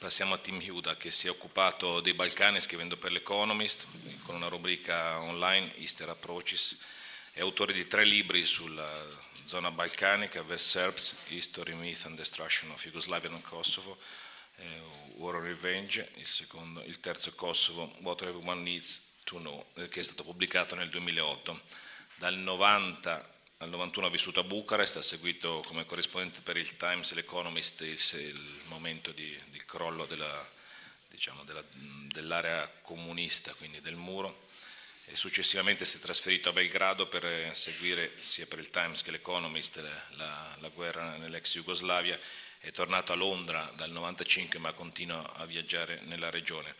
passiamo a Tim Huda che si è occupato dei Balcani scrivendo per l'Economist con una rubrica online Easter Approaches. È autore di tre libri sulla zona balcanica, West Serbs, History, Myth and Destruction of Yugoslavia and Kosovo, eh, War of Revenge, il, secondo, il terzo Kosovo, What Everyone Needs to Know, eh, che è stato pubblicato nel 2008. Dal 90 al 91 ha vissuto a Bucarest, ha seguito come corrispondente per il Times e l'Economist il, momento di, di crollo diciamo, della, dell'area comunista, quindi del muro, e successivamente si è trasferito a Belgrado per seguire sia per il Times che l'Economist la, la guerra nell'ex Jugoslavia, è tornato a Londra dal 95 ma continua a viaggiare nella regione.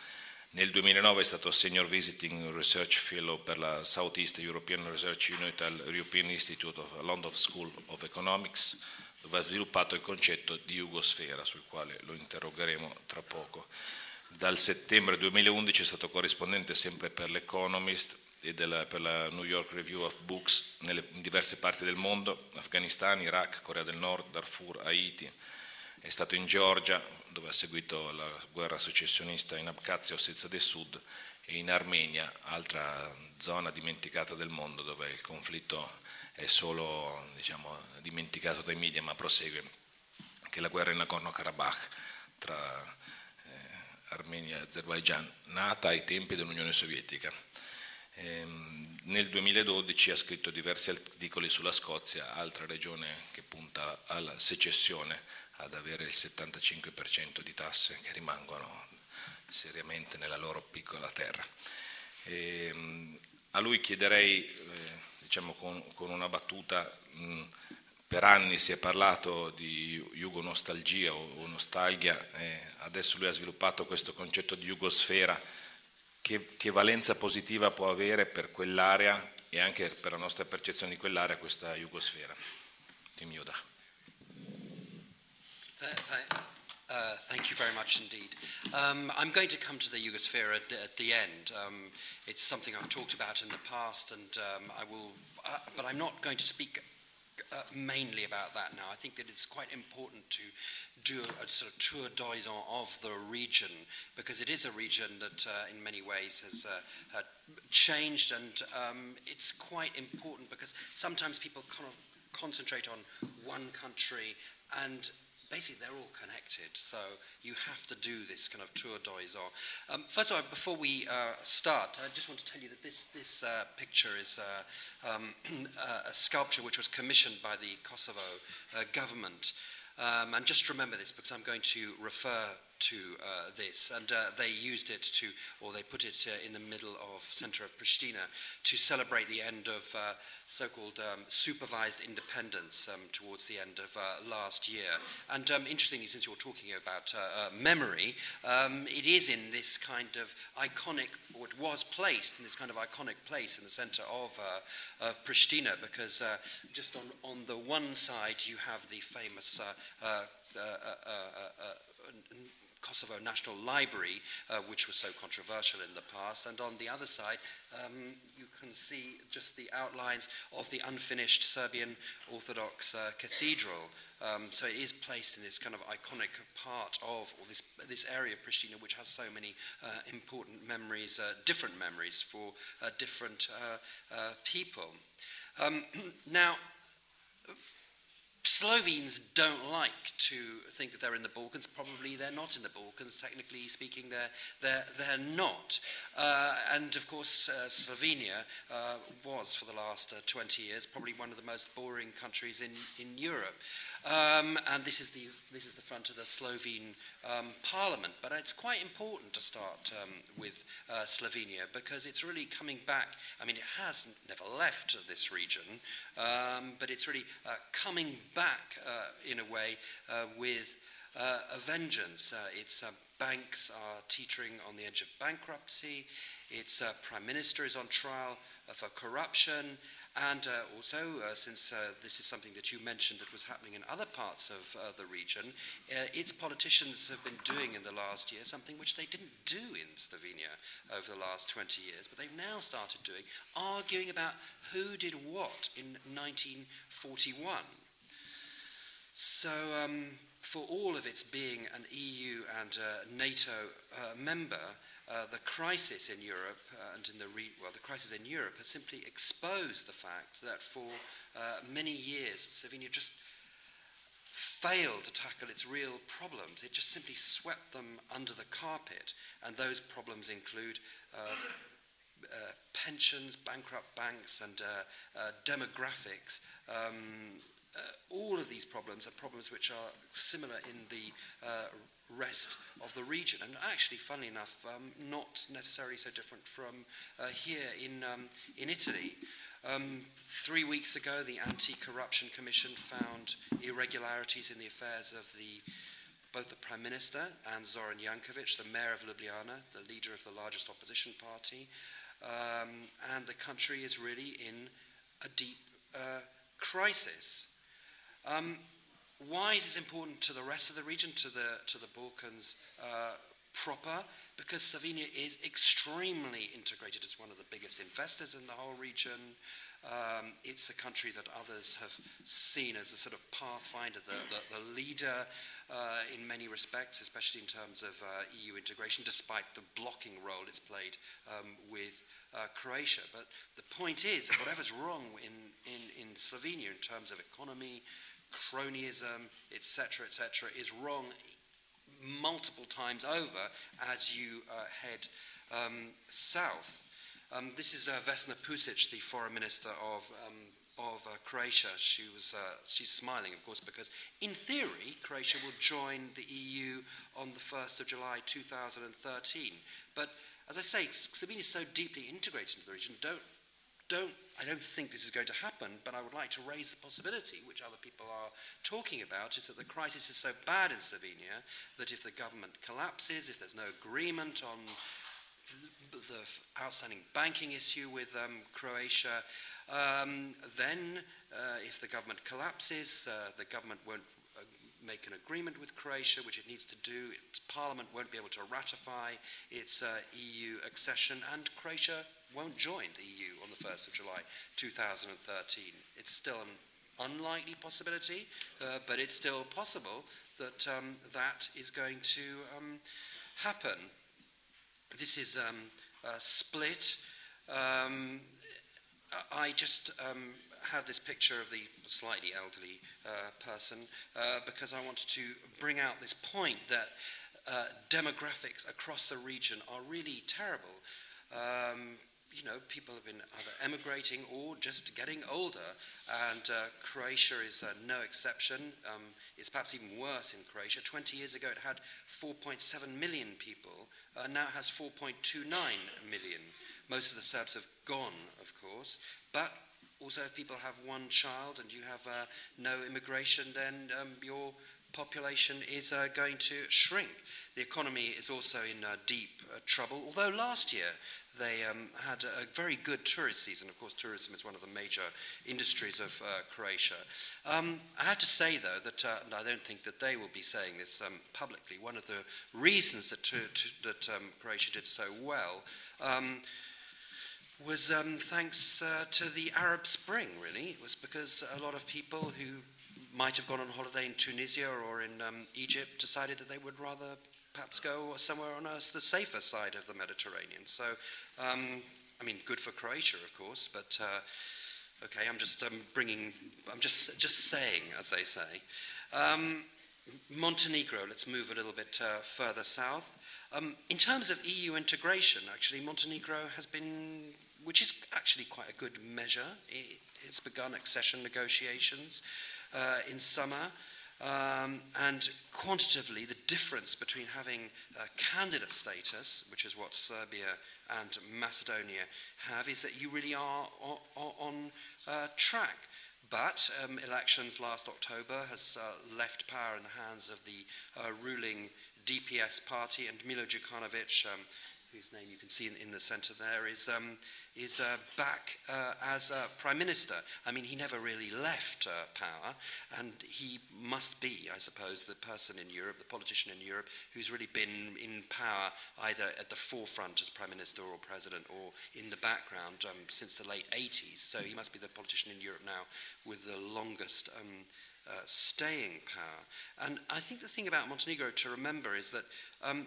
Nel 2009 è stato Senior Visiting Research Fellow per la Southeast European Research Unit al European Institute of London School of Economics, dove ha sviluppato il concetto di Jugosfera, sul quale lo interrogeremo tra poco. Dal settembre 2011 è stato corrispondente sempre per l'Economist e della, per la New York Review of Books nelle diverse parti del mondo, Afghanistan, Iraq, Corea del Nord, Darfur, Haiti, è stato in Georgia dove ha seguito la guerra secessionista in Abkhazia Ossetia del Sud e in Armenia, altra zona dimenticata del mondo dove il conflitto è solo diciamo, dimenticato dai media ma prosegue, che è la guerra in Nagorno-Karabakh tra eh, Armenia e Azerbaijan, nata ai tempi dell'Unione Sovietica. Ehm, nel 2012 ha scritto diversi articoli sulla Scozia, altra regione che punta alla secessione ad avere il 75% di tasse che rimangono seriamente nella loro piccola terra. E, ehm, a lui chiederei, eh, diciamo con, con, una battuta, mh, per anni si è parlato di jugonostalgia o, o nostalgia, eh, adesso lui ha sviluppato questo concetto di jugosfera, che, che valenza positiva può avere per quell'area e anche per la nostra percezione di quell'area questa jugosfera? Tim Yoda. Uh, thank you very much indeed. Um, I'm going to come to the Yugosphere at the, at the end. Um, it's something I've talked about in the past, and um, I will, uh, but I'm not going to speak uh, mainly about that now. I think that it's quite important to do a, a sort of tour d'horizon of the region because it is a region that, uh, in many ways, has uh, changed, and um, it's quite important because sometimes people kind of concentrate on one country and basically they're all connected, so you have to do this kind of tour d'horizon. Um, first of all, before we uh, start, I just want to tell you that this, this uh, picture is uh, um, a sculpture which was commissioned by the Kosovo uh, government. Um, and just remember this because I'm going to refer to uh, this. And uh, they used it to, or they put it uh, in the middle of center of Pristina to celebrate the end of uh, so-called um, supervised independence um, towards the end of uh, last year. And um, interestingly, since you're talking about uh, memory, um, it is in this kind of iconic, or it was placed in this kind of iconic place in the center of Pristina because just on, on the one side you have the famous Kosovo National Library, uh, which was so controversial in the past. And on the other side, um, you can see just the outlines of the unfinished Serbian Orthodox uh, cathedral. Um, so it is placed in this kind of iconic part of, or this, this area of Pristina, which has so many uh, important memories, uh, different memories for uh, different uh, people. Um, now, Slovenes don't like to think that they're in the Balkans. Probably they're not in the Balkans. Technically speaking, they're, they're, they're not. Uh, and of course, uh, Slovenia uh, was, for the last uh, 20 years, probably one of the most boring countries in, in Europe. Um, and this is, the, this is the front of the Slovene um, parliament. But it's quite important to start um, with uh, Slovenia because it's really coming back. I mean, it has never left this region, um, but it's really uh, coming back uh, in a way uh, with uh, a vengeance. Its banks are teetering on the edge of bankruptcy. Its prime minister is on trial for corruption. And uh, also, uh, since uh, this is something that you mentioned that was happening in other parts of the region, its politicians have been doing in the last year something which they didn't do in Slovenia over the last 20 years, but they've now started doing, arguing about who did what in 1941. So, um, for all of its being an EU and NATO uh, member, uh, the crisis in Europe uh, and in the well, the crisis in Europe has simply exposed the fact that for uh, many years Slovenia just failed to tackle its real problems. It just simply swept them under the carpet, and those problems include uh, pensions, bankrupt banks, and demographics. Um, all of these problems are problems which are similar in the uh, rest of the region, and actually, funnily enough, um, not necessarily so different from here in, um, in Italy. Um, three weeks ago, the Anti-Corruption Commission found irregularities in the affairs of the both the Prime Minister and Zoran Jankovic, the Mayor of Ljubljana, the leader of the largest opposition party, um, and the country is really in a deep uh, crisis. Um, why is this important to the rest of the region, to the, to the Balkans uh, proper? Because Slovenia is extremely integrated as one of the biggest investors in the whole region. Um, it's a country that others have seen as a sort of pathfinder, the, the, the leader uh, in many respects, especially in terms of uh, EU integration, despite the blocking role it's played um, with uh, Croatia. But the point is, whatever's wrong in, in, in Slovenia in terms of economy, cronyism, etc., etc., is wrong multiple times over as you uh, head um, south. Um, this is uh, Vesna Pusic, the foreign minister of, um, of uh, Croatia. She was, uh, she's smiling, of course, because in theory, Croatia will join the EU on the 1st of July 2013. But as I say, Slovenia is so deeply integrated into the region, don't don't, I don't think this is going to happen, but I would like to raise the possibility, which other people are talking about, is that the crisis is so bad in Slovenia that if the government collapses, if there's no agreement on the, outstanding banking issue with um, Croatia, um, then uh, if the government collapses, uh, the government won't uh, make an agreement with Croatia, which it needs to do. Its parliament won't be able to ratify its uh, EU accession, and Croatia won't join the EU on the 1st of July 2013. It's still an unlikely possibility, uh, but it's still possible that um, that is going to um, happen. This is um, a split. Um, I just um, have this picture of the slightly elderly uh, person uh, because I wanted to bring out this point that uh, demographics across the region are really terrible. Um, you know, people have been either emigrating or just getting older, and uh, Croatia is uh, no exception. Um, it's perhaps even worse in Croatia. 20 years ago, it had 4.7 million people. Uh, now it has 4.29 million. Most of the Serbs have gone, of course, but also if people have one child and you have uh, no immigration, then um, your population is uh, going to shrink. The economy is also in uh, deep trouble, although last year they um, had a, very good tourist season. Of course, tourism is one of the major industries of uh, Croatia. Um, I have to say, though, that uh, I don't think that they will be saying this um, publicly. One of the reasons that, to, to, that um, Croatia did so well um, was um, thanks uh, to the Arab Spring, really. It was because a lot of people who might have gone on holiday in Tunisia or in Egypt decided that they would rather perhaps go somewhere on the safer side of the Mediterranean. So, um, I mean, good for Croatia, of course, but uh, okay, I'm just um, bringing, I'm just just saying, as they say. Um, Montenegro, let's move a little bit uh, further south. Um, in terms of EU integration, actually, Montenegro has been, which is actually quite a good measure. It, it's begun accession negotiations uh, in summer. Um, and quantitatively, the difference between having candidate status, which is what Serbia and Macedonia have, is that you really are on, on uh, track. But um, elections last October has uh, left power in the hands of the uh, ruling DPS party, and Milo Djukanovic, um, whose name you can see in, in the centre there, is um, is uh, back uh, as uh, Prime Minister. I mean, he never really left uh, power, and he must be, I suppose, the person in Europe, the politician in Europe, who's really been in power either at the forefront as Prime Minister or President or in the background um, since the late 80s. So he must be the politician in Europe now with the longest um, uh, staying power. And I think the thing about Montenegro to remember is that um,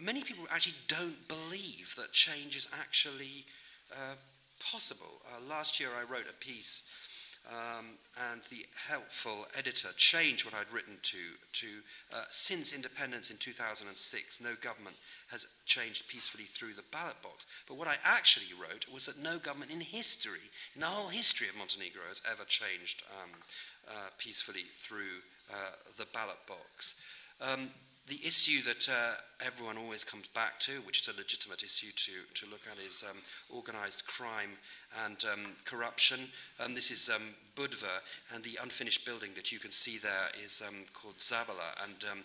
many people actually don't believe that change is actually uh, possible. Uh, last year I wrote a piece um, and the helpful editor changed what I'd written to, to uh, since independence in 2006, no government has changed peacefully through the ballot box. But what I actually wrote was that no government in history, in the whole history of Montenegro, has ever changed um, uh, peacefully through uh, the ballot box. Um, the issue that uh, everyone always comes back to, which is a legitimate issue to, to look at, is um, organized crime and um, corruption. And this is um, Budva, and the unfinished building that you can see there is um, called Zabala. And um,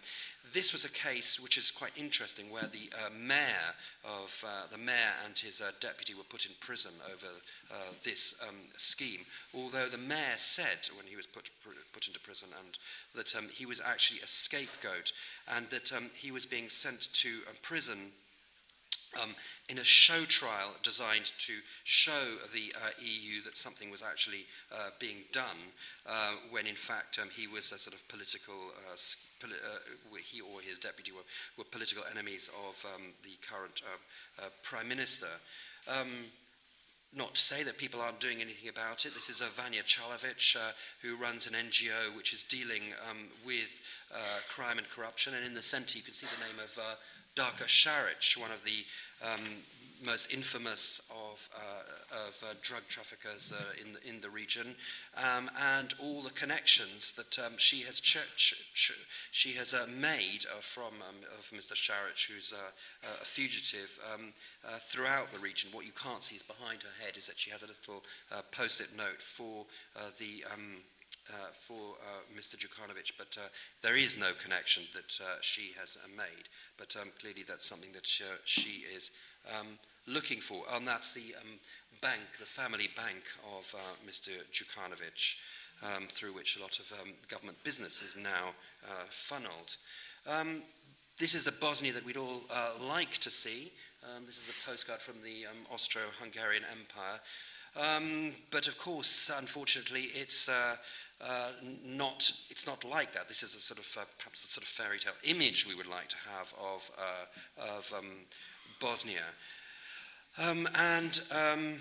this was a case which is quite interesting, where the uh, mayor of uh, the mayor and his uh, deputy were put in prison over uh, this um, scheme. Although the mayor said when he was put put into prison, and that he was actually a scapegoat, and that he was being sent to a prison um, in a show trial designed to show the uh, EU that something was actually uh, being done, uh, when in fact um, he was a sort of political, uh, poli uh, he or his deputy were, were political enemies of um, the current uh, Prime Minister. Um, not to say that people aren't doing anything about it. This is Vanya Chalovic, who runs an NGO which is dealing um, with crime and corruption. And in the centre, you can see the name of Darko Saric, one of the um, most infamous of, uh, of uh, drug traffickers uh, in, in the region, um, and all the connections that um, she has she has uh, made uh, from um, of Mr. Saric, who's uh, a fugitive, um, throughout the region. What you can't see is behind her head is that she has a little post-it note for the um, uh, for uh, Mr. Djukanovic, but uh, there is no connection that she has made. But um, clearly that's something that she, she is um, looking for, and that's the um, bank, the family bank of Mr. Djukanovic, um, through which a lot of um, government business is now funneled. Um, this is the Bosnia that we'd all like to see. this is a postcard from the Austro-Hungarian Empire. Um, but of course, unfortunately, it's uh, uh, not, it's not like that. This is a sort of, uh, perhaps a sort of fairy tale image we would like to have of, uh, of um, Bosnia. Um, and um,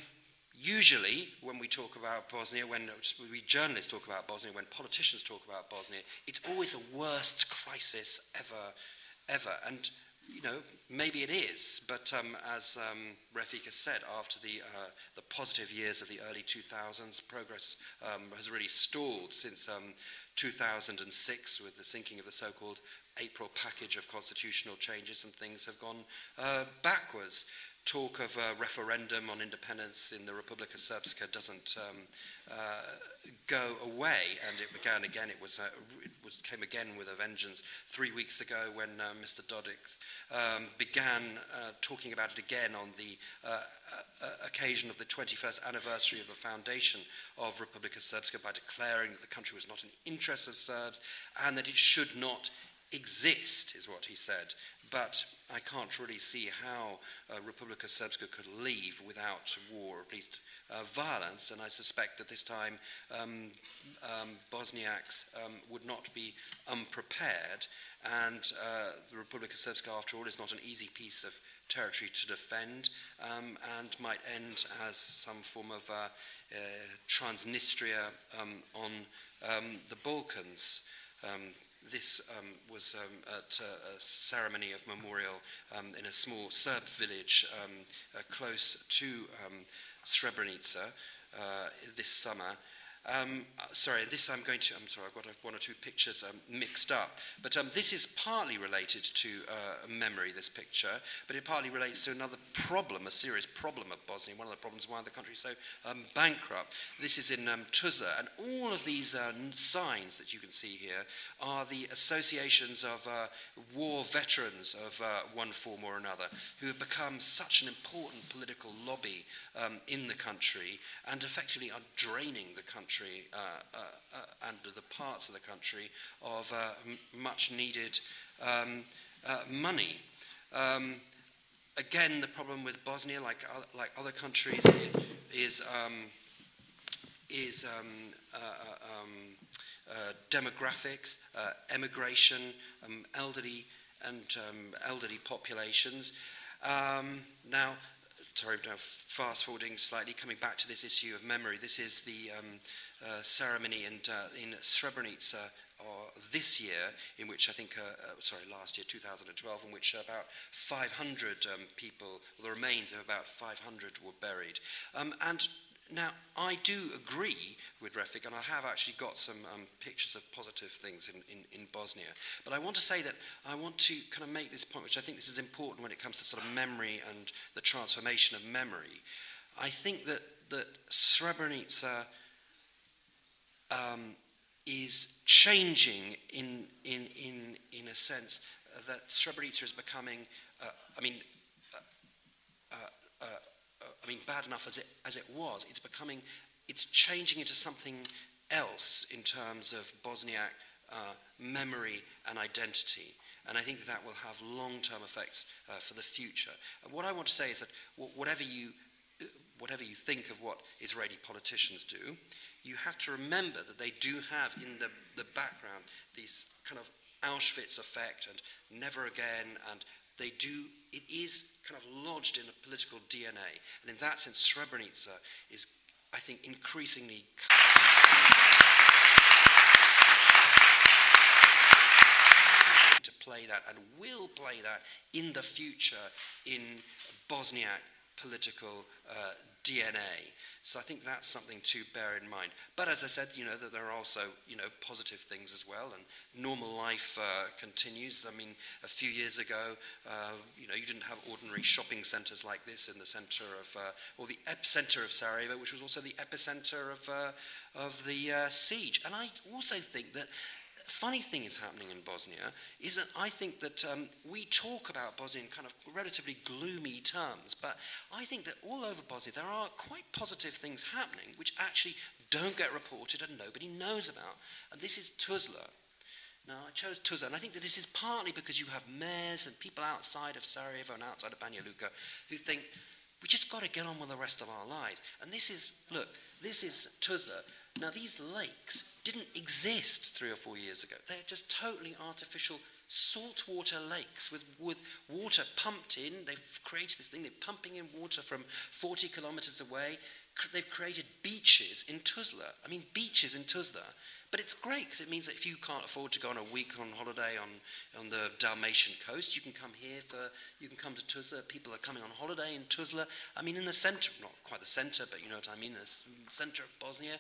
usually, when we talk about Bosnia, when we journalists talk about Bosnia, when politicians talk about Bosnia, it's always the worst crisis ever, ever. And you know, maybe it is, but um, as um, has said, after the, uh, the positive years of the early 2000s, progress um, has really stalled since um, 2006 with the sinking of the so-called April package of constitutional changes and things have gone uh, backwards talk of a referendum on independence in the Republika Srpska doesn't um, uh, go away, and it began again. It was, uh, it was came again with a vengeance three weeks ago when uh, Mr. Dodik um, began uh, talking about it again on the uh, uh, occasion of the 21st anniversary of the foundation of Republika Srpska by declaring that the country was not in the interest of Serbs and that it should not exist, is what he said. But I can't really see how uh, Republika Srpska could leave without war, at least uh, violence, and I suspect that this time um, um, Bosniaks um, would not be unprepared, and uh, the Republika Srpska, after all, is not an easy piece of territory to defend, um, and might end as some form of uh, uh Transnistria um, on um, the Balkans. Um, this um, was um, at a, a ceremony of memorial um, in a small Serb village um, uh, close to um, Srebrenica uh, this summer. Um, sorry, this I'm going to, I'm sorry, I've got one or two pictures um, mixed up. But um, this is partly related to uh, memory, this picture, but it partly relates to another problem, a serious problem of Bosnia, one of the problems why the country is so um, bankrupt. This is in um, Tuzla, and all of these uh, signs that you can see here are the associations of uh, war veterans of uh, one form or another who have become such an important political lobby um, in the country and effectively are draining the country country uh, uh, uh, and the parts of the country of much needed um, money. Um, again, the problem with Bosnia, like, like other countries, is, um, is um, um, demographics, emigration, um, elderly and elderly populations. Um, now, sorry, uh, now fast forwarding slightly, coming back to this issue of memory. This is the um, uh, ceremony and, uh, in Srebrenica uh, this year, in which I think, uh, uh sorry, last year, 2012, in which about 500 um, people, the remains of about 500 were buried. Um, and now, I do agree with Refik, and I have actually got some um, pictures of positive things in, in, in, Bosnia. But I want to say that I want to kind of make this point, which I think this is important when it comes to sort of memory and the transformation of memory. I think that, that Srebrenica um, is changing in, in, in, in a sense that Srebrenica is becoming, uh, I mean, uh, uh, uh, I mean, bad enough as it, as it was, it's becoming, it's changing into something else in terms of Bosniak uh, memory and identity. And I think that, will have long-term effects uh, for the future. And what I want to say is that whatever you, whatever you think of what Israeli politicians do, you have to remember that they do have in the, the background these kind of Auschwitz effect and never again, and they do, it is kind of lodged in a political DNA. And in that sense, Srebrenica is, I think, increasingly. to play that and will play that in the future in Bosniak political uh, DNA. So I think that's something to bear in mind. But as I said, you know, that there are also, you know, positive things as well, and normal life uh, continues. I mean, a few years ago, uh, you know, you didn't have ordinary shopping centres like this in the centre of, uh, or the epicenter of Sarajevo, which was also the epicenter of, uh, of the uh, siege. And I also think that funny thing is happening in Bosnia is that I think that um, we talk about Bosnia in kind of relatively gloomy terms, but I think that all over Bosnia there are quite positive things happening which actually don't get reported and nobody knows about. And this is Tuzla. Now, I chose Tuzla, and I think that this is partly because you have mayors and people outside of Sarajevo and outside of Banja Luka who think, we just got to get on with the rest of our lives. And this is, look, this is Tuzla. Now, these lakes didn't exist three or four years ago. They're just totally artificial saltwater lakes with, with water pumped in. They've created this thing, they're pumping in water from 40 kilometers away. They've created beaches in Tuzla. I mean, beaches in Tuzla. But it's great because it means that if you can't afford to go on a week on holiday on, on the Dalmatian coast, you can come here for, you can come to Tuzla. People are coming on holiday in Tuzla. I mean, in the center, not quite the center, but you know what I mean, the center of Bosnia,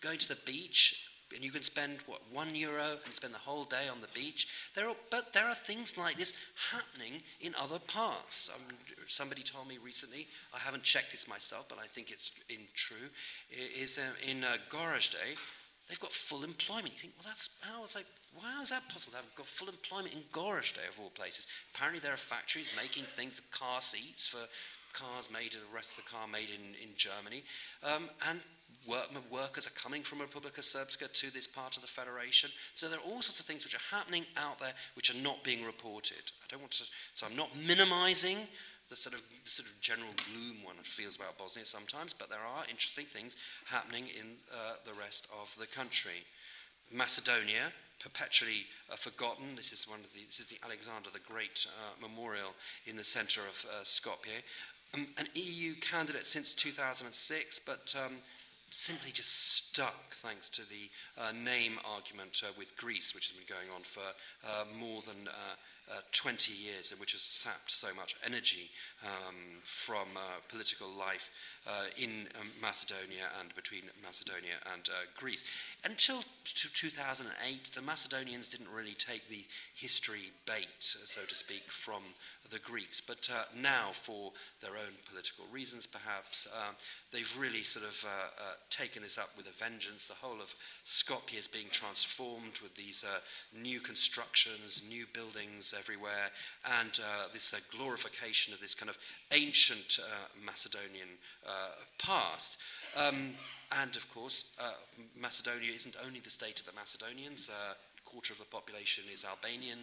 going to the beach, and you can spend what one euro and spend the whole day on the beach. There are, but there are things like this happening in other parts. Um, somebody told me recently, I haven't checked this myself, but I think it's in true. Is uh, in uh, Gorazde, they've got full employment. You think, well, that's how it's like. why is that possible? They've got full employment in Gorazde of all places. Apparently, there are factories making things, car seats for cars made, the rest of the car made in, in Germany. Um, and work, workers are coming from Republika Srpska to this part of the federation. So there are all sorts of things which are happening out there which are not being reported. I don't want to, so I'm not minimizing the sort of the sort of general gloom one feels about Bosnia sometimes, but there are interesting things happening in uh, the rest of the country. Macedonia, perpetually uh, forgotten. This is one of the, this is the Alexander the Great uh, memorial in the center of uh, Skopje. Um, an EU candidate since 2006, but um, simply just stuck thanks to the uh, name argument uh, with Greece, which has been going on for more than uh, uh, 20 years and which has sapped so much energy um, from uh, political life in um, Macedonia and between Macedonia and uh, Greece. Until 2008, the Macedonians didn't really take the history bait, so to speak, from the Greeks. But uh, now, for their own political reasons, perhaps, uh, they've really sort of uh, uh, taken this up with a vengeance. The whole of Skopje is being transformed with these uh, new constructions, new buildings everywhere, and uh, this glorification of this kind of ancient Macedonian past. Um, and of course, Macedonia isn't only the state of the Macedonians. a quarter of the population is Albanian.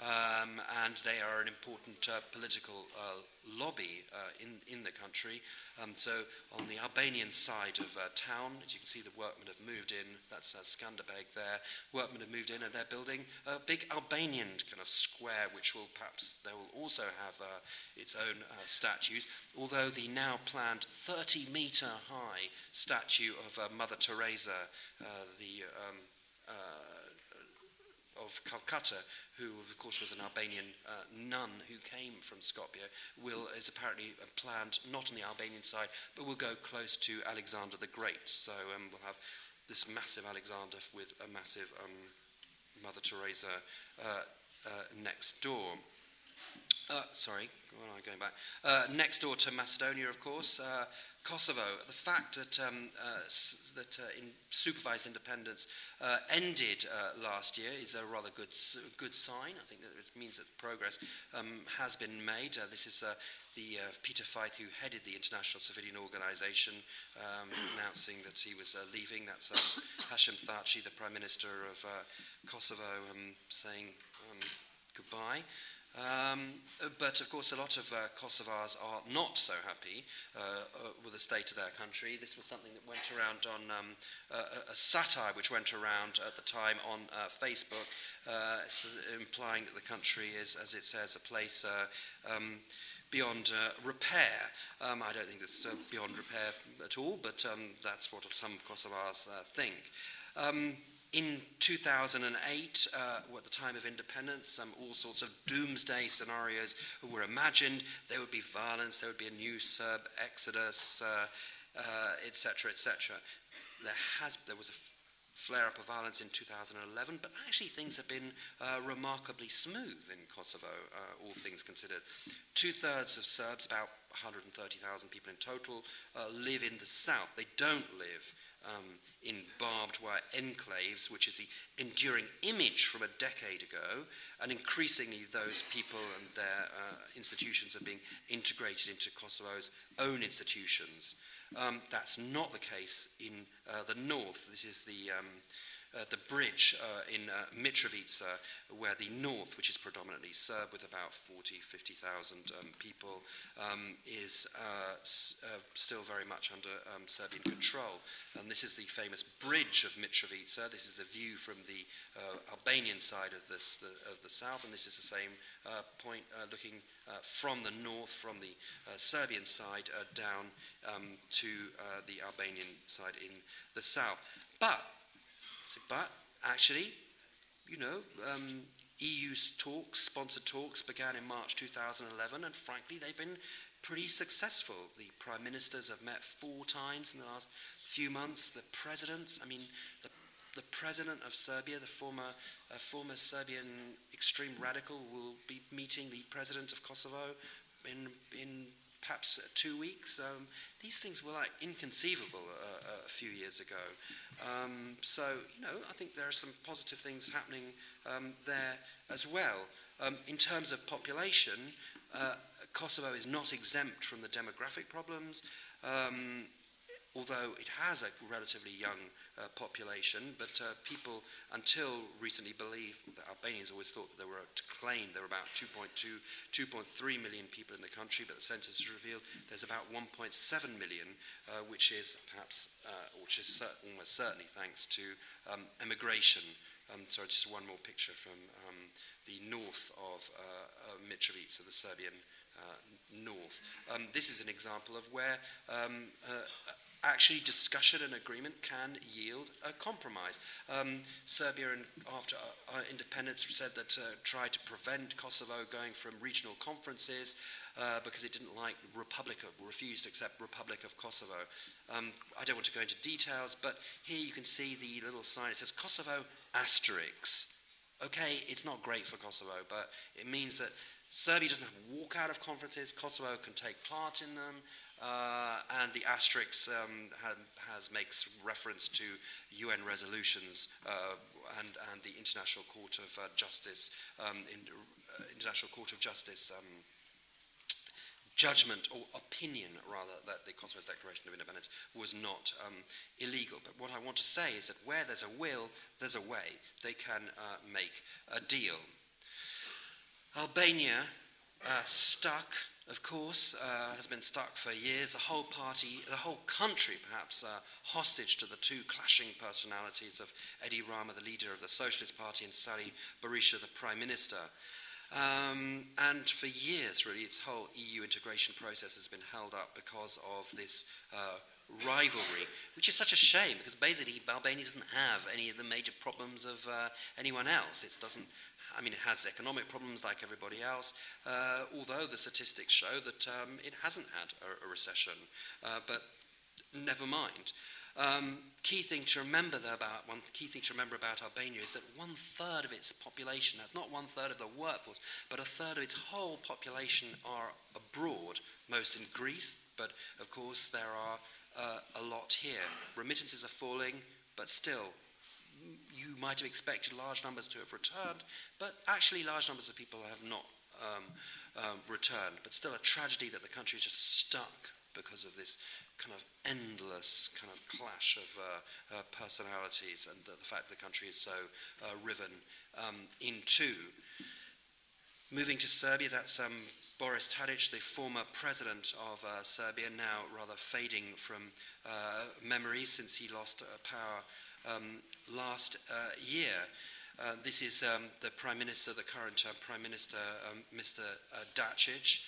Um, and they are an important uh, political uh, lobby uh, in, in the country. Um, so on the Albanian side of uh, town, as you can see, the workmen have moved in. That's uh, Skanderbeg there. Workmen have moved in, and they're building a big Albanian kind of square, which will perhaps they will also have its own statues. Although the now planned 30 meter high statue of Mother Teresa, the um, of Calcutta, who of course was an Albanian uh, nun who came from Skopje, will is apparently planned not on the Albanian side, but will go close to Alexander the Great. So um, we'll have this massive Alexander with a massive um, Mother Teresa uh, uh, next door. Uh, sorry, where am I going back? Uh, next door to Macedonia, of course, uh, Kosovo, the fact that, um, uh, that uh, in supervised independence uh, ended uh, last year is a rather good, good sign. I think that it means that progress um, has been made. Uh, this is uh, the Peter Feith who headed the International Civilian Organization um, announcing that he was leaving. That's um, Hashim Thaci, the Prime Minister of Kosovo, um, saying um, goodbye. Um, but of course, a lot of uh, Kosovars are not so happy uh, uh, with the state of their country. This was something that went around on um, a, a, satire which went around at the time on uh, Facebook, uh, implying that the country is, as it says, a place uh, um, beyond repair. Um, I don't think it's beyond repair at all, but um, that's what some Kosovars think. Um, in 2008, uh, at the time of independence, um, all sorts of doomsday scenarios were imagined. There would be violence, there would be a new Serb exodus, etc., uh, etc. Uh, et there has there was a flare-up of violence in 2011, but actually things have been uh, remarkably smooth in Kosovo, uh, all things considered. Two-thirds of Serbs, about 130,000 people in total, uh, live in the south. They don't live um, in barbed wire enclaves, which is the enduring image from a decade ago, and increasingly those people and their uh, institutions are being integrated into Kosovo's own institutions. Um, that's not the case in uh, the north. This is the um, uh, the bridge uh, in uh, Mitrovica, where the north, which is predominantly Serb with about 40, 50,000 um, people, um, is uh, uh, still very much under um, Serbian control. And this is the famous bridge of Mitrovica. This is the view from the uh, Albanian side of, this, the, of the south, and this is the same point looking from the north, from the Serbian side down um, to the Albanian side in the south. But but actually, you know, um, EU talks, sponsored talks, began in March 2011, and frankly, they've been pretty successful. The prime ministers have met four times in the last few months. The presidents, I mean, the, the president of Serbia, the former, uh, former Serbian extreme radical, will be meeting the president of Kosovo in, in perhaps two weeks. Um, these things were like inconceivable uh, a few years ago. Um, so, you know, I think there are some positive things happening um, there as well. Um, in terms of population, uh, Kosovo is not exempt from the demographic problems. Um, although it has a relatively young uh, population, but uh, people until recently believed that Albanians always thought that there were, to claim there were about 2.2, 2.3 million people in the country, but the census revealed there's about 1.7 million, uh, which is perhaps, uh, which is almost certainly thanks to um, immigration. Um, sorry, just one more picture from um, the north of uh, Mitrovica, the Serbian uh, north. Um, this is an example of where um, uh, actually discussion and agreement can yield a compromise. Um, Serbia, after our independence, said that uh, tried to prevent Kosovo going from regional conferences uh, because it didn't like Republic of, refused to accept Republic of Kosovo. Um, I don't want to go into details, but here you can see the little sign. It says Kosovo asterisk. Okay, it's not great for Kosovo, but it means that Serbia doesn't have to walk out of conferences. Kosovo can take part in them. Uh, and the asterisk um, has makes reference to UN resolutions uh, and, and the International Court of uh, Justice, um, in, uh, International Court of Justice um, judgment or opinion, rather, that the Kosovo's Declaration of Independence was not um, illegal. But what I want to say is that where there's a will, there's a way. They can uh, make a deal. Albania, uh, stuck, of course, uh, has been stuck for years. The whole party, the whole country perhaps, uh, hostage to the two clashing personalities of Edi Rama, the leader of the Socialist Party, and Sali Berisha, the Prime Minister. Um, and for years, really, its whole EU integration process has been held up because of this uh, rivalry, which is such a shame because basically Albania doesn't have any of the major problems of uh, anyone else. It doesn't. I mean, it has economic problems like everybody else, uh, although the statistics show that um, it hasn't had a, a recession. Uh, but never mind. Um, key thing to remember though about one key thing to remember about Albania is that one third of its population, that's not one third of the workforce, but a third of its whole population are abroad, most in Greece, but of course there are uh, a lot here. Remittances are falling, but still, you might have expected large numbers to have returned, but actually large numbers of people have not um, um, returned. But still, a tragedy that the country is just stuck because of this kind of endless kind of clash of uh, uh, personalities and the, the, fact that the country is so uh, riven um, in two. Moving to Serbia, that's um, Boris Tadic, the former president of uh, Serbia, now rather fading from uh, memory since he lost uh, power um, last uh, year. Uh, this is um, the Prime Minister, the current uh, Prime Minister, um, Mr. Dacic,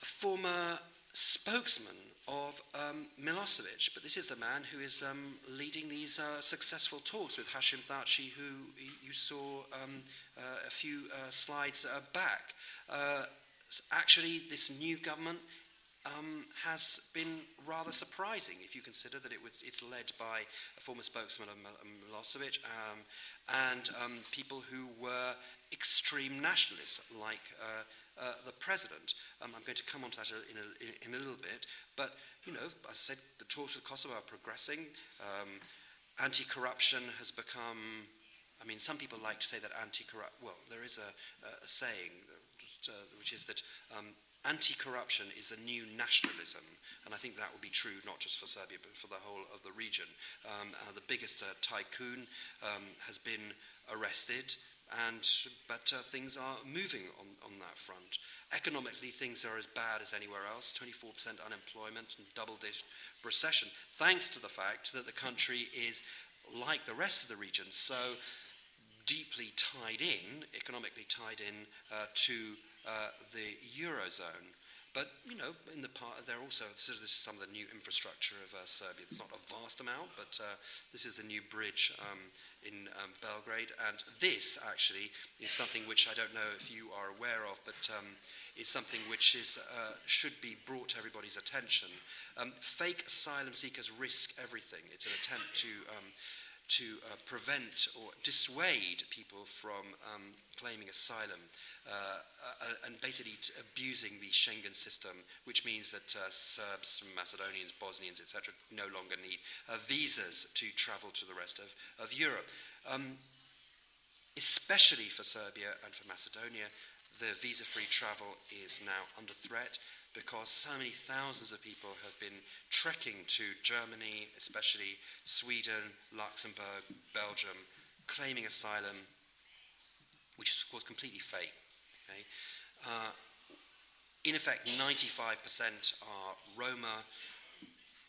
a former spokesman of um, Milosevic, but this is the man who is um, leading these uh, successful talks with Hashim Thaci, who you saw um, uh, a few uh, slides uh, back. Uh, actually, this new government um, has been rather surprising if you consider that it was, it's led by a former spokesman of Milosevic um, and um, people who were extreme nationalists like uh, uh, the president. Um, I'm going to come on to that in a, in, in a, little bit. But, you know, I said, the talks with Kosovo are progressing. Um, anti-corruption has become, I mean, some people like to say that anti-corrupt, well, there is a, a saying, uh, which is that um, anti-corruption is a new nationalism, and I think that will be true not just for Serbia but for the whole of the region. Um, uh, the biggest uh, tycoon um, has been arrested, and but uh, things are moving on, on that front. Economically, things are as bad as anywhere else 24% unemployment and double digit recession, thanks to the fact that the country is, like the rest of the region, so deeply tied in, economically tied in uh, to uh, the Eurozone. But, you know, in the part, there also, so this is some of the new infrastructure of uh, Serbia. It's not a vast amount, but uh, this is a new bridge um, in um, Belgrade. And this, actually, is something which I don't know if you are aware of, but um, is something which is, uh, should be brought to everybody's attention. Um, fake asylum seekers risk everything. It's an attempt to um, to uh, prevent or dissuade people from um, claiming asylum uh, uh, and basically abusing the Schengen system, which means that uh, Serbs, Macedonians, Bosnians, etc., no longer need uh, visas to travel to the rest of, of Europe. Um, especially for Serbia and for Macedonia, the visa-free travel is now under threat because so many thousands of people have been trekking to Germany, especially Sweden, Luxembourg, Belgium, claiming asylum, which is, of course, completely fake. Okay? Uh, in effect, 95% are Roma.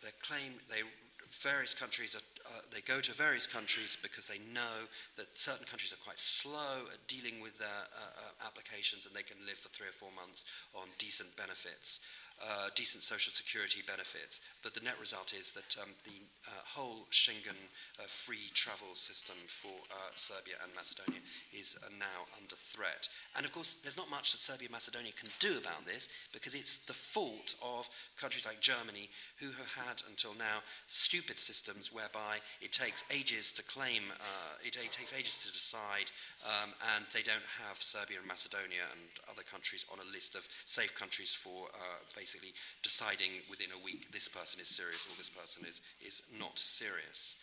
They claim they various countries are, uh, they go to various countries because they know that certain countries are quite slow at dealing with their uh, uh, applications and they can live for three or four months on decent benefits uh, decent social security benefits. But the net result is that um, the uh, whole Schengen uh, free travel system for uh, Serbia and Macedonia is uh, now under threat. And of course, there's not much that Serbia and Macedonia can do about this because it's the fault of countries like Germany who have had until now stupid systems whereby it takes ages to claim, uh, it, it, takes ages to decide, um, and they don't have Serbia and Macedonia and other countries on a list of safe countries for basically basically deciding within a week this person is serious or this person is, is not serious.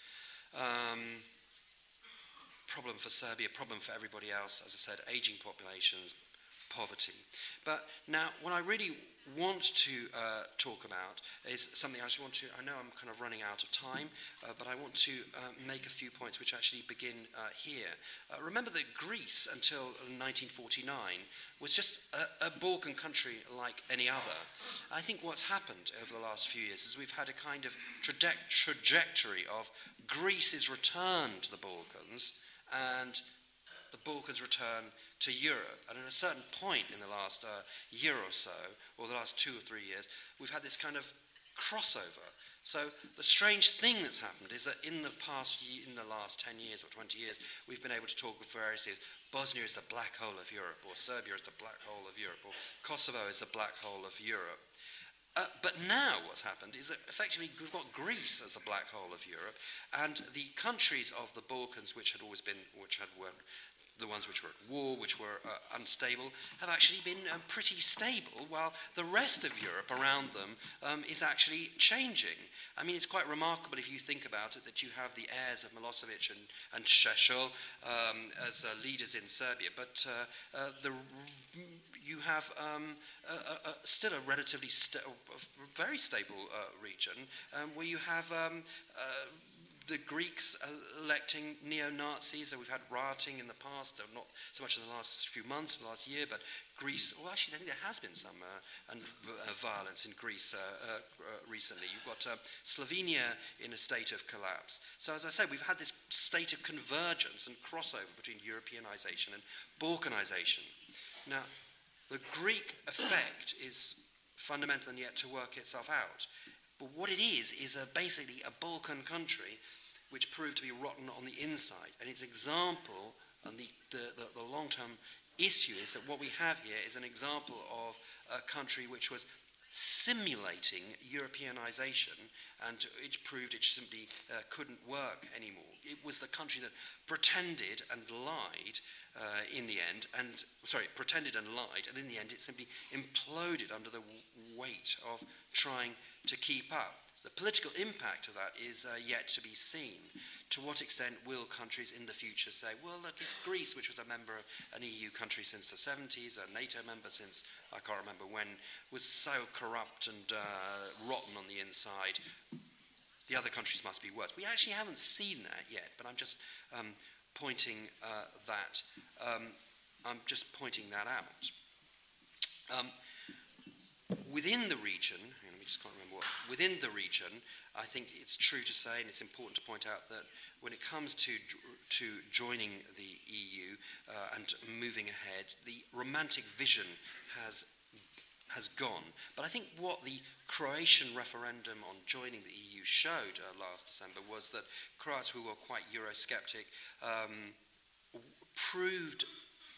Um, problem for Serbia, problem for everybody else, as I said, aging populations, poverty. But now, what I really want to uh, talk about is something I just want to, I know I'm kind of running out of time, uh, but I want to uh, make a few points which actually begin uh, here. Uh, remember that Greece, until 1949, was just a, a, Balkan country like any other. I think what's happened over the last few years is we've had a kind of traje- trajectory of Greece's return to the Balkans and the Balkans return to Europe. And at a certain point in the last uh, year or so, or the last two or three years, we've had this kind of crossover. So the strange thing that's happened is that in the past, in the last 10 years or 20 years, we've been able to talk with various years. Bosnia is the black hole of Europe, or Serbia is the black hole of Europe, or Kosovo is the black hole of Europe. Uh, but now what's happened is that effectively we've got Greece as the black hole of Europe, and the countries of the Balkans, which had always been, which had were the ones which were at war, which were uh, unstable, have actually been um, pretty stable, while the rest of Europe around them um, is actually changing. I mean, it's quite remarkable if you think about it that you have the heirs of Milosevic and, and Šešelj um, as uh, leaders in Serbia, but uh, uh the, you have um, a, a, still a relatively sta- very stable uh, region um, where you have um, uh, the Greeks electing neo-Nazis, and we've had rioting in the past, though not so much in the last few months, the last year, but Greece, well actually I think there has been some uh, and, uh, violence in Greece uh, uh, uh recently. You've got uh, Slovenia in a state of collapse. So as I said, we've had this state of convergence and crossover between Europeanization and Balkanization. Now, the Greek effect is fundamental and yet to work itself out. But what it is, is a, basically a Balkan country which proved to be rotten on the inside. And its example, and the, the, the, the long term issue is that what we have here is an example of a country which was simulating Europeanization, and it proved it simply uh, couldn't work anymore. It was the country that pretended and lied uh, in the end, and sorry, pretended and lied, and in the end, it simply imploded under the weight of trying to keep up. The political impact of that is uh, yet to be seen. To what extent will countries in the future say, well, look, if Greece, which was a member, of an EU country since the 70s, a NATO member since I can't remember when, was so corrupt and uh, rotten on the inside, the other countries must be worse. We actually haven't seen that yet, but I'm just um, pointing uh, that. Um, I'm just pointing that out. Um, within the region, just can't remember what, within the region, I think it's true to say, and it's important to point out that when it comes to, to joining the EU uh, and moving ahead, the romantic vision has, has gone. But I think what the Croatian referendum on joining the EU showed uh, last December was that Croats who were quite Eurosceptic um, proved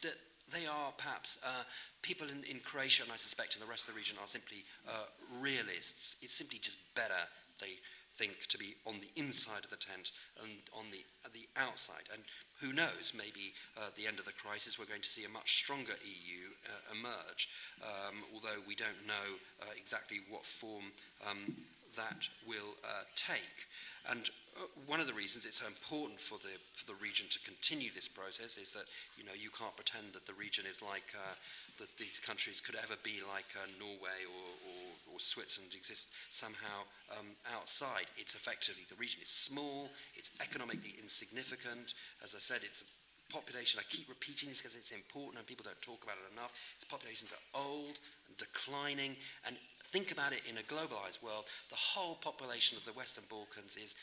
that they are perhaps uh, people in, in, Croatia, and I suspect in the rest of the region, are simply uh, realists. It's simply just better, they think, to be on the inside of the tent and on the, uh, the outside. And who knows, maybe uh, at the end of the crisis, we're going to see a much stronger EU uh, emerge, um, although we don't know uh, exactly what form um, that will take. And uh, one of the reasons it's so important for the, for the region to continue this process is that, you know, you can't pretend that the region is like, uh, that these countries could ever be like uh, Norway or, or, or, Switzerland exists somehow um, outside. It's effectively, the region is small, it's economically insignificant. As I said, it's a population, I keep repeating this because it's important and people don't talk about it enough. Its populations are old and declining and think about it in a globalized world, the whole population of the Western Balkans is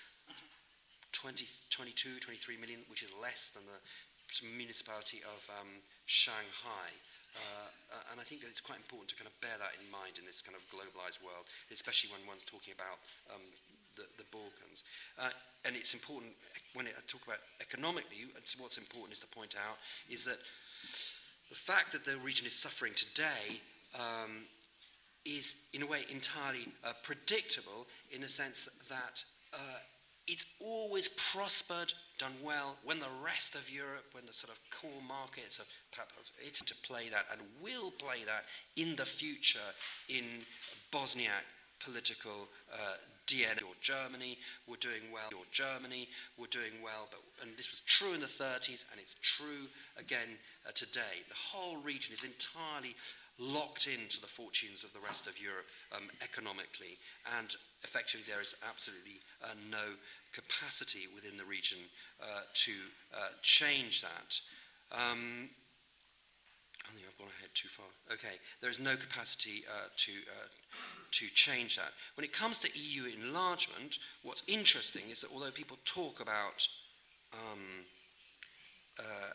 20, 22, 23 million, which is less than the municipality of um, Shanghai. Uh, uh, and I think that it's quite important to kind of bear that in mind in this kind of globalized world, especially when one's talking about um, the, the, Balkans. Uh, and it's important, when I talk about economically, what's important is to point out is that the fact that the region is suffering today um, is, in a way, entirely uh, predictable in the sense that uh, it's always prospered, done well, when the rest of Europe, when the sort of core markets of it's to play that and will play that in the future in Bosniak political uh, DNA. Or Germany were doing well. Or Germany were doing well. But, and this was true in the 30s, and it's true again uh, today. The whole region is entirely locked into the fortunes of the rest of Europe um, economically, and effectively there is absolutely uh, no capacity within the region uh, to uh, change that. Um, I think I've gone ahead too far. Okay, there is no capacity uh, to, uh, to change that. When it comes to EU enlargement, what's interesting is that although people talk about um, uh,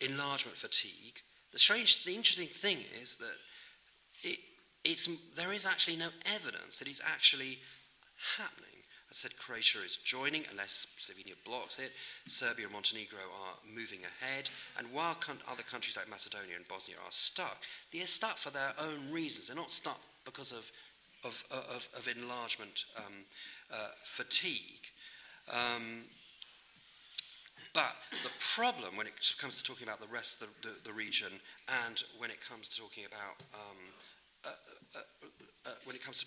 enlargement fatigue, the strange, the interesting thing is that it, it's, there is actually no evidence that it's actually happening. I said Croatia is joining unless Slovenia blocks it. Serbia and Montenegro are moving ahead. And while other countries like Macedonia and Bosnia are stuck, they are stuck for their own reasons. They're not stuck because of, of, of, of enlargement um, uh, fatigue. Um, but the problem when it comes to talking about the rest of the, the, the region and when it comes to talking about um, uh, uh, uh, uh, when it comes to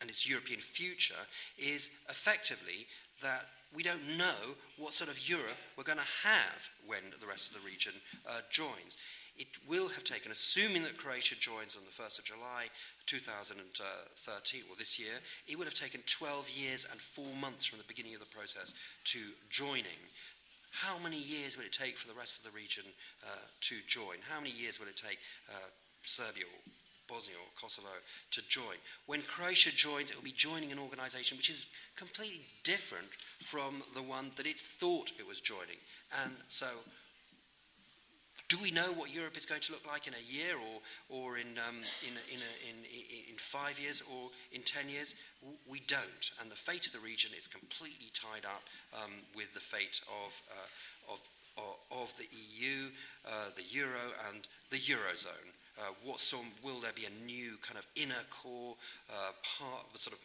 and its European future is effectively that we don't know what sort of Europe we're going to have when the rest of the region uh, joins. It will have taken, assuming that Croatia joins on the 1st of July 2013, or this year, it would have taken 12 years and four months from the beginning of the process to joining. How many years will it take for the rest of the region uh, to join? How many years will it take uh, Serbia or Bosnia or Kosovo to join? When Croatia joins, it will be joining an organization which is completely different from the one that it thought it was joining. And so do we know what Europe is going to look like in a year or, or in, um, in, in, a, in, in five years or in ten years? We don't. And the fate of the region is completely tied up um, with the fate of, uh, of, of, the EU, uh, the Euro, and the Eurozone. Uh, what sort, will there be a new kind of inner core uh, part, sort of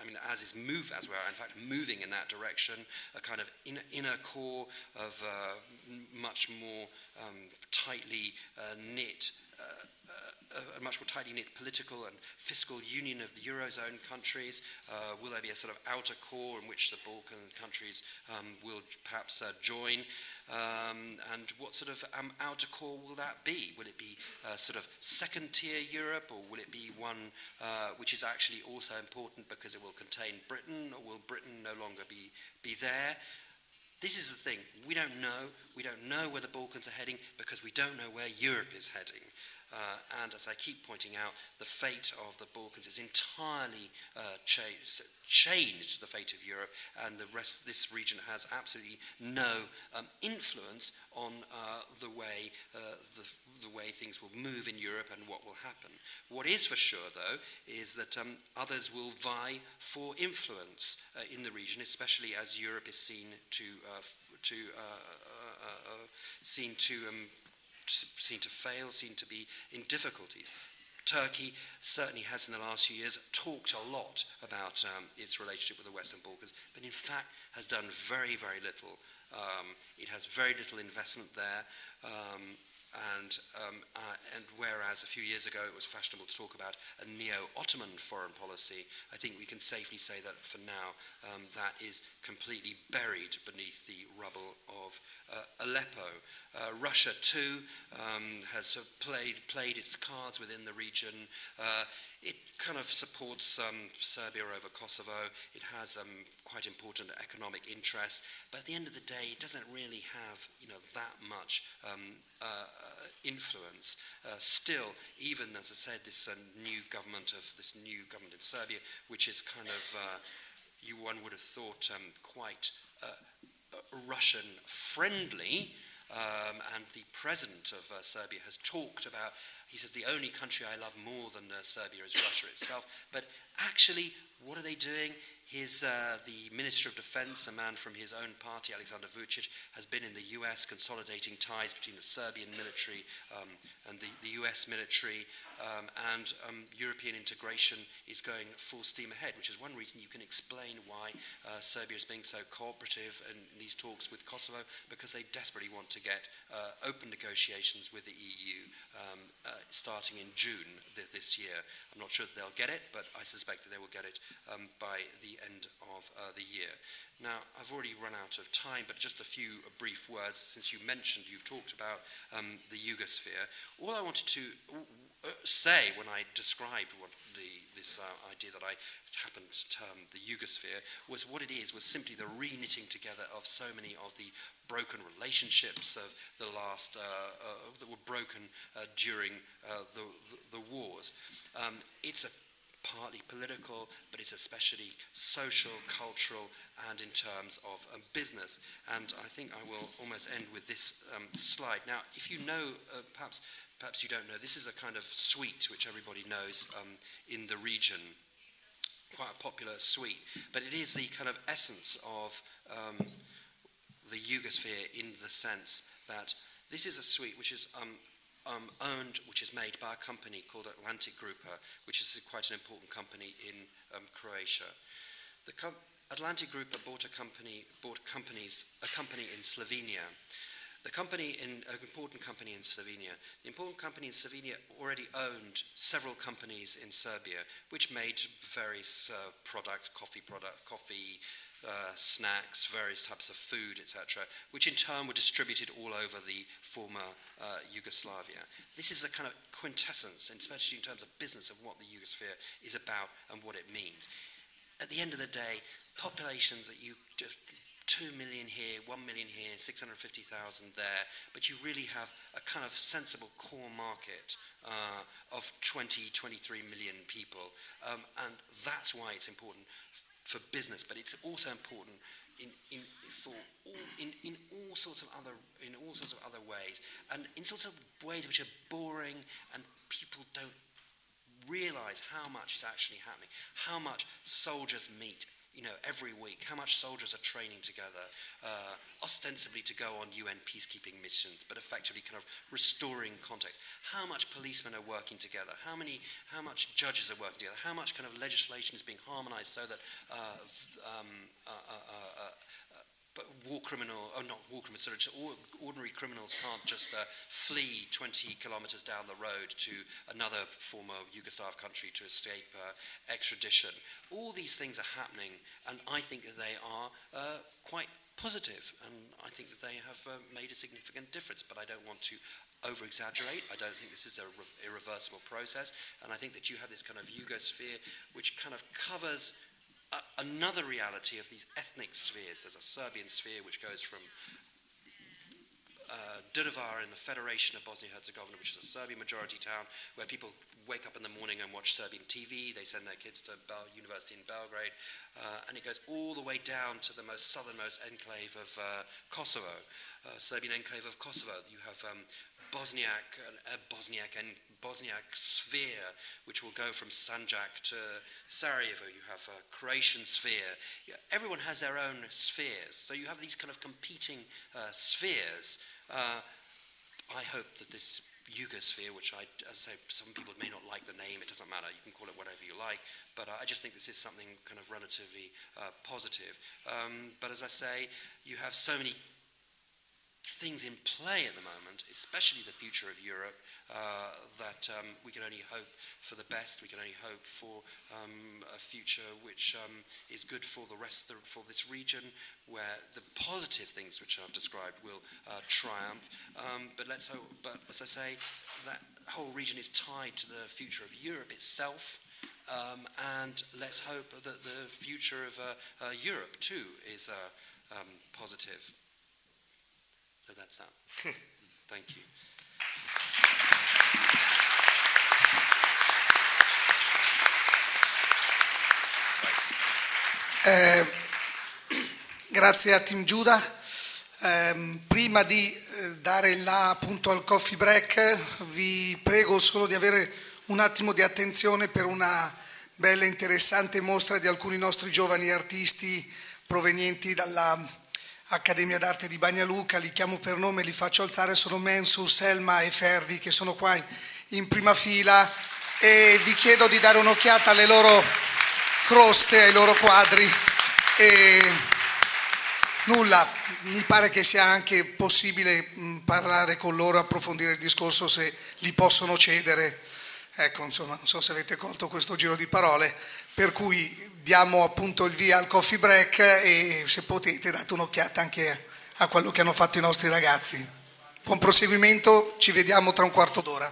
I mean, as is move, as we're in fact moving in that direction, a kind of inner, inner core of uh, much more um, tightly uh, knit uh, a, much more tightly knit political and fiscal union of the Eurozone countries? Uh, will there be a sort of outer core in which the Balkan countries um, will perhaps uh, join? Um, and what sort of um, outer core will that be? Will it be uh, sort of second tier Europe, or will it be one uh, which is actually also important because it will contain Britain, or will Britain no longer be, be there? This is the thing. We don't know. We don't know where the Balkans are heading because we don't know where Europe is heading. Uh, and as I keep pointing out, the fate of the Balkans is entirely uh, changed, changed the fate of Europe, and the rest this region has absolutely no um, influence on uh, the way uh, the, the, way things will move in Europe and what will happen. What is for sure, though, is that um, others will vie for influence uh, in the region, especially as Europe is seen to uh, to seen to um, seem to fail, seem to be in difficulties. Turkey certainly has in the last few years talked a lot about um, its relationship with the Western Balkans, but in fact has done very, very little. Um, it has very little investment there. Um, and, um, uh, and whereas a few years ago it was fashionable to talk about a neo-Ottoman foreign policy, I think we can safely say that for now um, that is completely buried beneath the rubble of uh, Aleppo. Uh, Russia too um, has played, played its cards within the region. Uh, it kind of supports um, Serbia over Kosovo. It has um, quite important economic interests, but at the end of the day, it doesn't really have you know that much um, uh, influence. Uh, still, even as I said, this uh, new government of this new government in Serbia, which is kind of uh, you one would have thought um, quite Russian friendly. Um, and the president of uh, Serbia has talked about, he says, the only country I love more than uh, Serbia is Russia itself. But actually, what are they doing? His, uh, the Minister of Defense, a man from his own party, Alexander Vucic, has been in the US consolidating ties between the Serbian military um, and the, the, US military, um, and um, European integration is going full steam ahead, which is one reason you can explain why uh, Serbia is being so cooperative in these talks with Kosovo, because they desperately want to get uh, open negotiations with the EU um, uh, starting in June th this year. I'm not sure that they'll get it, but I suspect that they will get it um, by the end of uh, the year. Now, I've already run out of time, but just a few brief words, since you mentioned, you've talked about um, the Yugosphere. All I wanted to uh, say when I described what the, this uh, idea that I happened to term the Yugosphere was what it is, was simply the re-knitting together of so many of the broken relationships of the last, uh, uh, that were broken uh, during uh, the, the, the, wars. Um, it's a partly political, but it's especially social, cultural, and in terms of um, business. And I think I will almost end with this um, slide. Now, if you know, uh, perhaps, perhaps you don't know, this is a kind of sweet which everybody knows um, in the region, quite a popular sweet, but it is the kind of essence of um, the Yugosphere in the sense that this is a sweet which is um, um, owned, which is made by a company called Atlantic Grupa, which is quite an important company in um, Croatia. The Atlantic Grupa bought a company, bought companies, a company in Slovenia. The company in an important company in Slovenia. The important company in Slovenia already owned several companies in Serbia, which made various uh, products, coffee product, coffee, uh, snacks, various types of food, etc., which in turn were distributed all over the former uh, Yugoslavia. This is a kind of quintessence, especially in terms of business, of what the Yugosphere is about and what it means. At the end of the day, populations that you 2 million here, 1 million here, 650,000 there, but you really have a kind of sensible core market uh, of 20, 23 million people. Um, and that's why it's important for business, but it's also important in, in, for all, in, in all sorts of other in all sorts of other ways, and in sorts of ways which are boring and people don't realize how much is actually happening, how much soldiers meet you know, every week, how much soldiers are training together, uh, ostensibly to go on UN peacekeeping missions, but effectively kind of restoring context. How much policemen are working together, how many, how much judges are working together, how much kind of legislation is being harmonized so that uh, um, uh, uh, uh, uh but war criminal, oh not war criminals, sorry, ordinary criminals can't just uh, flee 20 kilometers down the road to another former Yugoslav country to escape uh, extradition. All these things are happening, and I think that they are uh, quite positive, and I think that they have uh, made a significant difference, but I don't want to over-exaggerate. I don't think this is an irreversible process, and I think that you have this kind of Yugosphere which kind of covers another reality of these ethnic spheres. There's a Serbian sphere which goes from uh, Drvar in the Federation of Bosnia-Herzegovina, which is a Serbian majority town, where people wake up in the morning and watch Serbian TV. They send their kids to Bel University in Belgrade. Uh, and it goes all the way down to the most southernmost enclave of uh, Kosovo, uh, Serbian enclave of Kosovo. You have um, Bosniak, uh, Bosniak and Bosniak sphere, which will go from Sanjak to Sarajevo. You have a Croatian sphere. Everyone has their own spheres. So you have these kind of competing uh, spheres. Uh, I hope that this Yugosphere, which I, as I say, some people may not like the name, it doesn't matter, you can call it whatever you like, but I just think this is something kind of relatively uh, positive. Um, but as I say, you have so many things in play at the moment, especially the future of Europe, uh, that um, we can only hope for the best. We can only hope for um, a future which um, is good for the rest the, for this region, where the positive things which I've described will uh, triumph. Um, but let's hope. But as I say, that whole region is tied to the future of Europe itself. Um, and let's hope that the future of uh, uh, Europe too is uh, um, positive. So that's that. Thank you. Eh, grazie a Team Giuda. Eh, prima di eh, dare là appunto al coffee break, vi prego solo di avere un attimo di attenzione per una bella e interessante mostra di alcuni nostri giovani artisti provenienti dall'Accademia d'Arte di Bagnaluca. Li chiamo per nome, li faccio alzare, sono Mensur, Selma e Ferdi che sono qua in prima fila e vi chiedo di dare un'occhiata alle loro croste ai loro quadri e nulla, mi pare che sia anche possibile parlare con loro, approfondire il discorso se li possono cedere. Ecco, insomma, non so se avete colto questo giro di parole, per cui diamo appunto il via al coffee break e se potete date un'occhiata anche a quello che hanno fatto i nostri ragazzi. Buon proseguimento, ci vediamo tra un quarto d'ora.